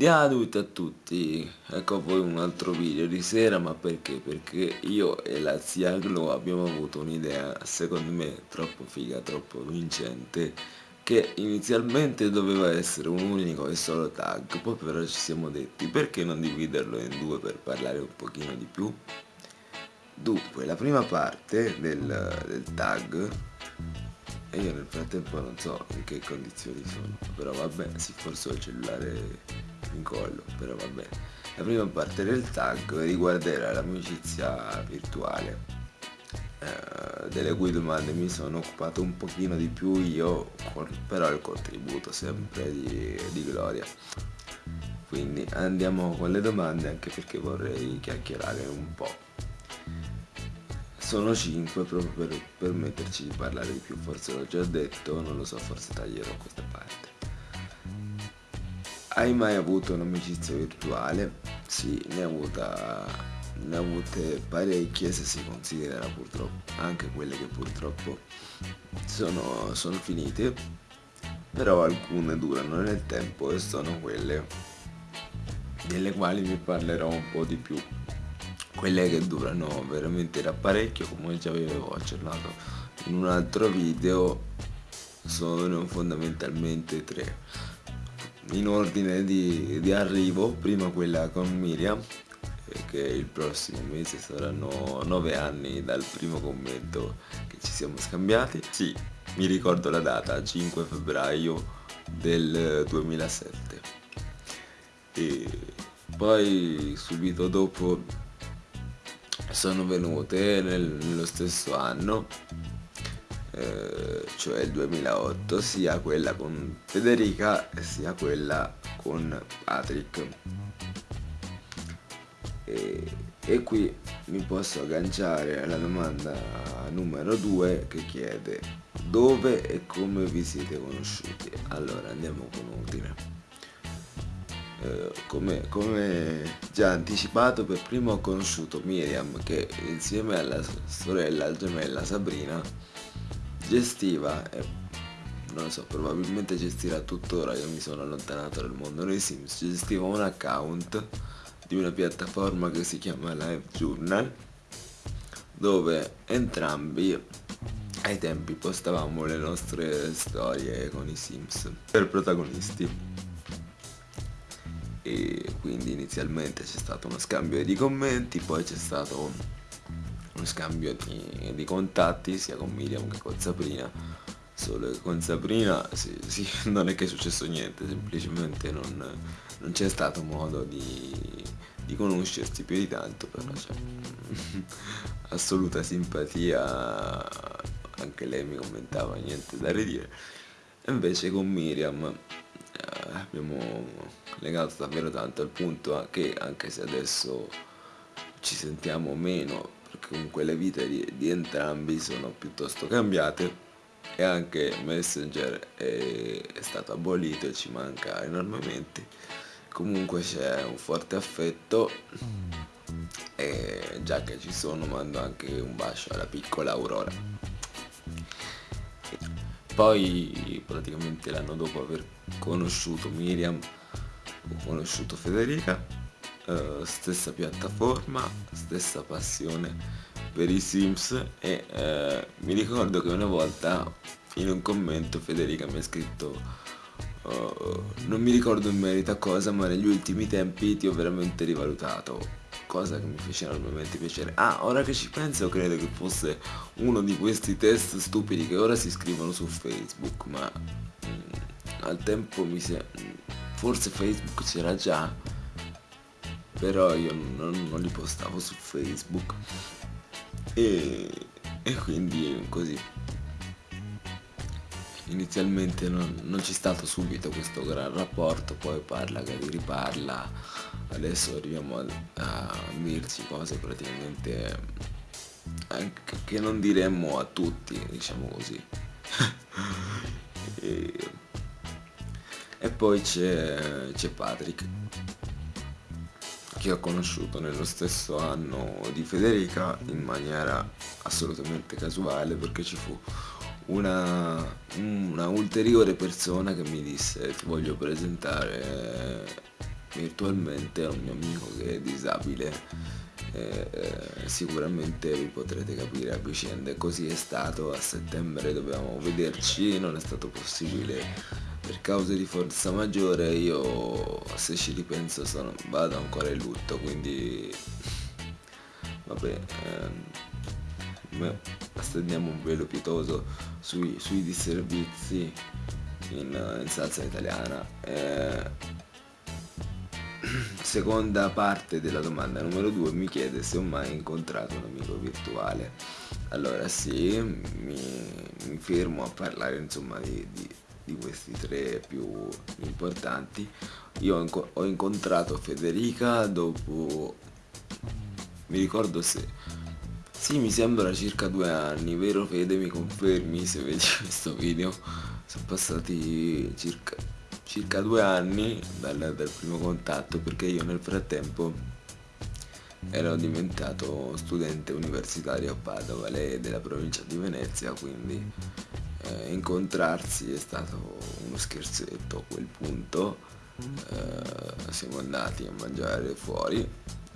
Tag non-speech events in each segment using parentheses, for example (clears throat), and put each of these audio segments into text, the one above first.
Ciao a tutti, ecco a voi un altro video di sera, ma perché? Perché io e la zia Glo abbiamo avuto un'idea, secondo me, troppo figa, troppo vincente, che inizialmente doveva essere un unico e solo tag, poi però ci siamo detti perché non dividerlo in due per parlare un pochino di più? Dunque, la prima parte del, del tag e io nel frattempo non so in che condizioni sono, però vabbè, sì forse ho il cellulare in collo, però vabbè. La prima parte del tag riguarderà l'amicizia virtuale, eh, delle cui domande mi sono occupato un pochino di più io, con, però il contributo sempre di, di Gloria. Quindi andiamo con le domande anche perché vorrei chiacchierare un po'. Sono 5 proprio per permetterci di parlare di più, forse l'ho già detto, non lo so, forse taglierò questa parte. Hai mai avuto un'amicizia virtuale? Sì, ne ho avuta ne ho avute parecchie se si considera purtroppo anche quelle che purtroppo sono, sono finite però alcune durano nel tempo e sono quelle delle quali vi parlerò un po' di più quelle che durano veramente da parecchio come già avevo accennato in un altro video sono fondamentalmente tre in ordine di, di arrivo, prima quella con Miriam, che il prossimo mese saranno nove anni dal primo commento che ci siamo scambiati. Sì, mi ricordo la data, 5 febbraio del 2007. E poi subito dopo sono venute nel, nello stesso anno eh, cioè il 2008, sia quella con Federica sia quella con Patrick. E, e qui mi posso agganciare alla domanda numero 2 che chiede dove e come vi siete conosciuti. Allora andiamo con ordine. Eh, come, come, già anticipato per primo ho conosciuto Miriam che insieme alla sorella gemella Sabrina gestiva e non lo so probabilmente gestirà tuttora io mi sono allontanato dal mondo dei Sims gestiva un account di una piattaforma che si chiama Live Journal dove entrambi ai tempi postavamo le nostre storie con i Sims per protagonisti e quindi inizialmente c'è stato uno scambio di commenti poi c'è stato uno scambio di, di, contatti sia con Miriam che con Sabrina. Solo che con Sabrina sì, sì, (laughs) non è che è successo niente semplicemente non, non c'è stato modo di, di, conoscersi più di tanto però c'è (laughs) assoluta simpatia anche lei mi commentava niente da ridire. Invece con Miriam abbiamo legato davvero tanto al punto che anche se adesso ci sentiamo meno perché comunque le vite di, di entrambi sono piuttosto cambiate e anche Messenger è, è stato abolito e ci manca enormemente. Comunque c'è un forte affetto e già che ci sono mando anche un bacio alla piccola Aurora poi praticamente l'anno dopo aver conosciuto Miriam ho conosciuto Federica uh, stessa piattaforma, stessa passione per i Sims e uh, mi ricordo che una volta in un commento Federica mi ha scritto uh, non mi ricordo in merito a cosa ma negli ultimi tempi ti ho veramente rivalutato cosa che mi fece enormemente piacere. Ah ora che ci penso credo che fosse uno di questi test stupidi che ora si scrivono su Facebook ma mm, al tempo mi si forse Facebook c'era già però io non, non li postavo su Facebook. E, e quindi così inizialmente non, non c'è stato subito questo gran rapporto poi parla che riparla adesso arriviamo a, a dirci cose praticamente anche che non diremmo a tutti diciamo così. (laughs) E, e poi c'è Patrick che ho conosciuto nello stesso anno di Federica in maniera assolutamente casuale perché ci fu una, una ulteriore persona che mi disse ti voglio presentare virtualmente a un mio amico che è disabile. Eh, eh, sicuramente vi potrete capire a vicenda. Così è stato. A settembre dovevamo vederci. Non è stato possibile per cause di forza maggiore. Io se ci ripenso sono, vado ancora in lutto quindi vabbè ehm, stendiamo un velo pietoso sui, sui disservizi in, in salsa italiana. Eh, (clears throat) seconda parte della domanda numero 2 mi chiede se ho mai incontrato un amico virtuale. Allora sì mi, mi fermo a parlare insomma di, di, di, questi tre più importanti. Io ho, ho incontrato Federica dopo mi ricordo se sì mi sembra circa due anni vero Fede? Mi confermi se vedi (laughs) questo video? Sono passati circa circa due anni dal, dal primo contatto perché io nel frattempo ero diventato studente universitario a Padova, lei è della provincia di Venezia, quindi eh, incontrarsi è stato uno scherzetto a quel punto. Eh, siamo andati a mangiare fuori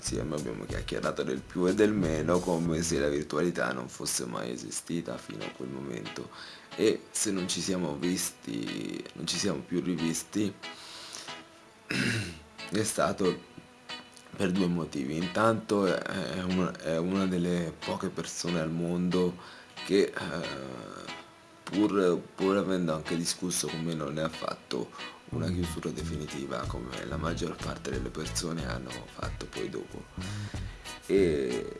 insieme abbiamo chiacchierato del più e del meno come se la virtualità non fosse mai esistita fino a quel momento e se non ci siamo visti, non ci siamo più rivisti (clears throat) è stato per due motivi. Intanto è una, è una delle poche persone al mondo che eh, pur, pur avendo anche discusso con me non ne ha fatto una chiusura definitiva come la maggior parte delle persone hanno fatto poi dopo. E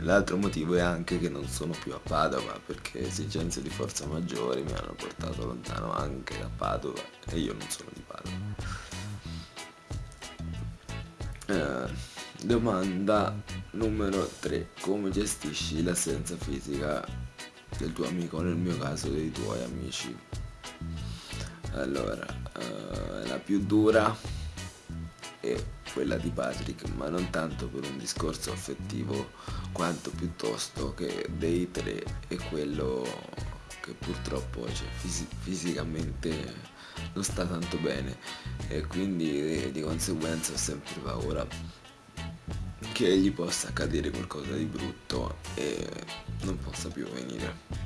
l'altro motivo è anche che non sono più a Padova perché esigenze di forza maggiori mi hanno portato lontano anche da Padova e io non sono di Padova. Eh, domanda numero 3 come gestisci l'assenza fisica del tuo amico nel mio caso dei tuoi amici allora uh, la più dura è quella di Patrick ma non tanto per un discorso affettivo quanto piuttosto che dei tre è quello che purtroppo cioè, fisi fisicamente non sta tanto bene. E quindi di conseguenza ho sempre paura che gli possa accadere qualcosa di brutto e non possa più venire.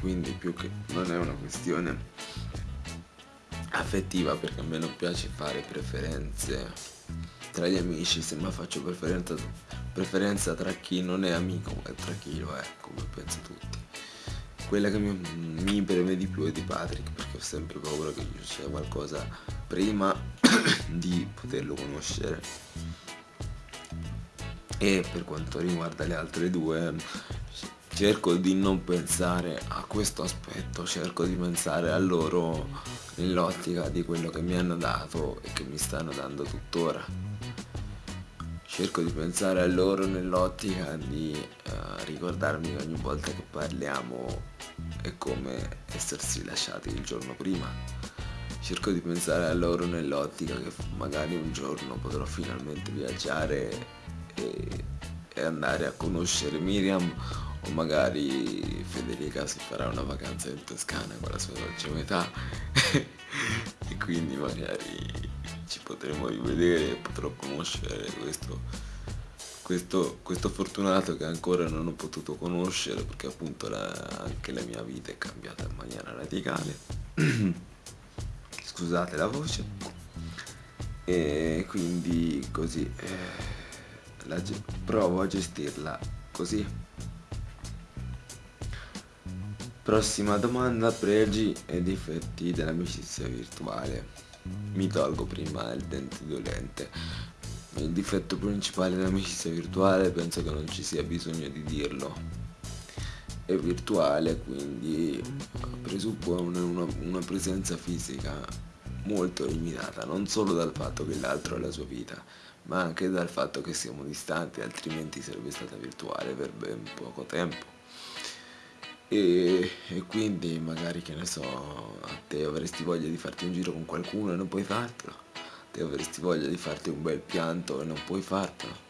Quindi più che non è una questione affettiva perché a me non piace fare preferenze tra gli amici se mai faccio preferenza, preferenza tra chi non è amico e tra chi lo è come penso tutti. Quella che mi, mi preme di più è di Patrick perché ho sempre paura che gli succeda qualcosa prima (coughs) di poterlo conoscere. E per quanto riguarda le altre due cerco di non pensare a questo aspetto cerco di pensare a loro nell'ottica di quello che mi hanno dato e che mi stanno dando tuttora. Cerco di pensare a loro nell'ottica di uh, ricordarmi ogni volta che parliamo è come essersi lasciati il giorno prima. Cerco di pensare a loro nell'ottica che magari un giorno potrò finalmente viaggiare e, e andare a conoscere Miriam o magari Federica si farà una vacanza in Toscana con la sua dolce metà. (laughs) E quindi magari ci potremo rivedere e potrò conoscere questo, questo, questo, fortunato che ancora non ho potuto conoscere perché appunto la, anche la mia vita è cambiata in maniera radicale. (clears throat) Scusate la voce. E quindi così eh, provo a gestirla così Prossima domanda, pregi e difetti dell'amicizia virtuale. Mi tolgo prima il dente dolente. Il difetto principale dell'amicizia virtuale penso che non ci sia bisogno di dirlo. È virtuale, quindi presuppone una, una presenza fisica molto limitata, non solo dal fatto che l'altro ha la sua vita, ma anche dal fatto che siamo distanti, altrimenti sarebbe stata virtuale per ben poco tempo e, e, quindi magari che ne so te avresti voglia di farti un giro con qualcuno e non puoi fartelo. Te avresti voglia di farti un bel pianto e non puoi fartelo.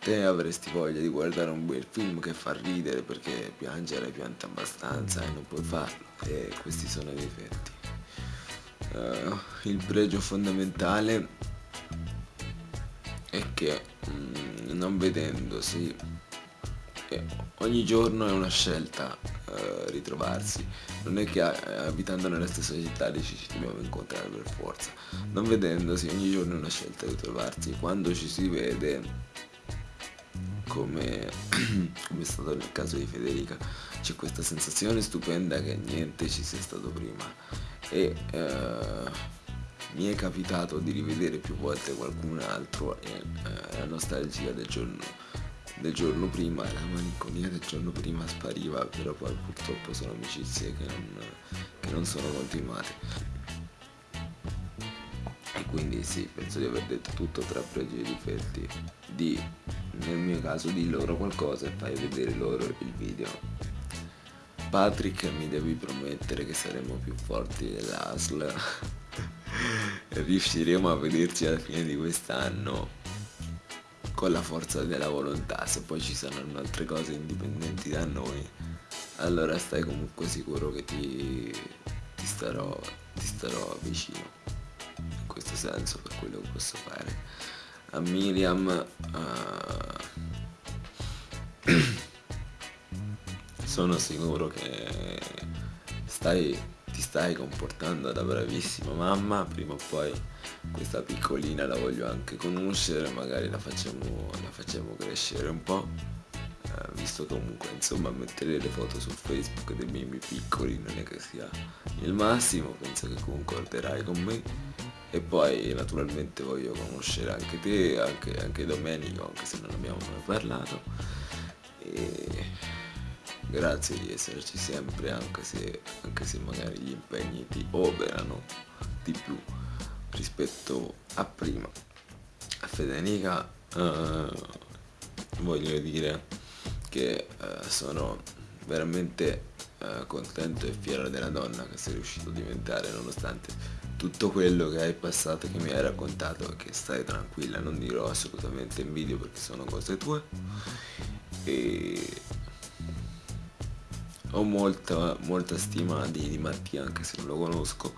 Te avresti voglia di guardare un bel film che fa ridere perché piangere pianta abbastanza e non puoi farlo. E questi sono i difetti uh, il pregio fondamentale è che mm, non vedendosi eh, ogni giorno è una scelta uh, ritrovarsi. Non è che uh, abitando nella stessa città ci, dobbiamo incontrare per forza. Non vedendosi ogni giorno è una scelta ritrovarsi quando ci si vede come, (clears throat) come è stato nel caso di Federica c'è questa sensazione stupenda che niente ci sia stato prima. E uh, mi è capitato di rivedere più volte qualcun altro e uh, la nostalgia del giorno, del giorno prima, la malinconia del giorno prima spariva, però poi purtroppo sono amicizie che non, che non sono continuate. E quindi sì, penso di aver detto tutto tra pregi e difetti. Di, nel mio caso, di loro qualcosa e fai vedere loro il video. Patrick mi devi promettere che saremo più forti dell'ASL (laughs) e riusciremo a vederci alla fine di quest'anno con la forza della volontà se poi ci saranno altre cose indipendenti da noi allora stai comunque sicuro che ti, ti, starò, ti starò vicino. In questo senso per quello che posso fare. A Miriam uh, (clears throat) sono sicuro che stai, ti stai comportando da bravissima mamma, prima o poi questa piccolina la voglio anche conoscere, magari la facciamo, la facciamo crescere un po', eh, visto comunque insomma mettere le foto su Facebook dei bimbi piccoli non è che sia il massimo, penso che concorderai con me. E poi naturalmente voglio conoscere anche te, anche, anche Domenico, anche se non abbiamo mai parlato. E grazie di esserci sempre anche se, anche se magari gli impegni ti operano di più rispetto a prima. A Federica uh, voglio dire che uh, sono veramente uh, contento e fiero della donna che sei riuscito a diventare nonostante tutto quello che hai passato che mi hai raccontato che stai tranquilla non dirò assolutamente in video perché sono cose tue. E ho molta, molta stima di, di, Mattia anche se non lo conosco.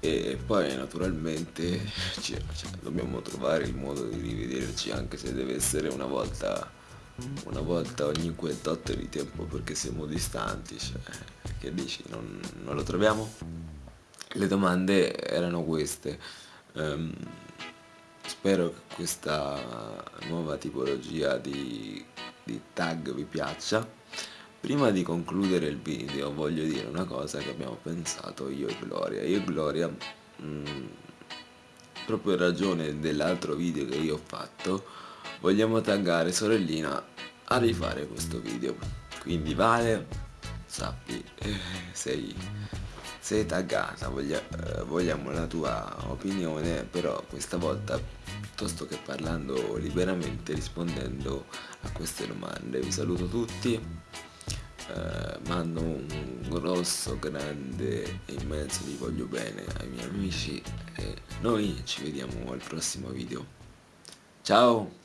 E poi naturalmente (laughs) cioè, cioè, dobbiamo trovare il modo di rivederci anche se deve essere una volta una volta ogni quintotte di tempo perché siamo distanti cioè, che dici non, non, lo troviamo? le domande erano queste. Um, spero che questa nuova tipologia di, di tag vi piaccia Prima di concludere il video voglio dire una cosa che abbiamo pensato io e Gloria. Io e Gloria, mh, mm, proprio in ragione dell'altro video che io ho fatto, vogliamo taggare sorellina a rifare questo video. Quindi Vale, sappi, eh, sei, sei taggata, voglia, eh, vogliamo la tua opinione, però questa volta piuttosto che parlando liberamente rispondendo a queste domande. Vi saluto tutti eh, mando un grosso, grande e immenso vi voglio bene ai miei amici e noi ci vediamo al prossimo video. Ciao!